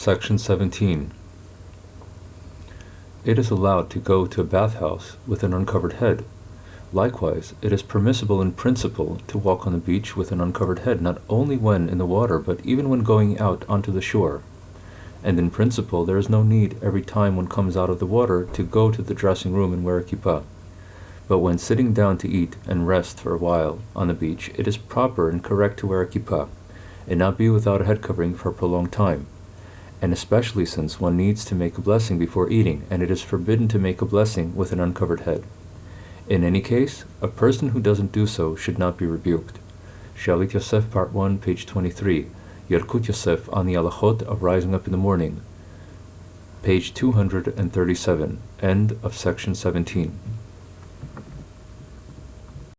Section 17. It is allowed to go to a bathhouse with an uncovered head. Likewise, it is permissible in principle to walk on the beach with an uncovered head not only when in the water but even when going out onto the shore. And in principle there is no need every time one comes out of the water to go to the dressing room and wear a kippah. But when sitting down to eat and rest for a while on the beach, it is proper and correct to wear a kippah, and not be without a head covering for a prolonged time and especially since one needs to make a blessing before eating, and it is forbidden to make a blessing with an uncovered head. In any case, a person who doesn't do so should not be rebuked. Shalit Yosef, Part 1, page 23. Yalkut Yosef on the Halachot of Rising Up in the Morning, page 237, end of section 17.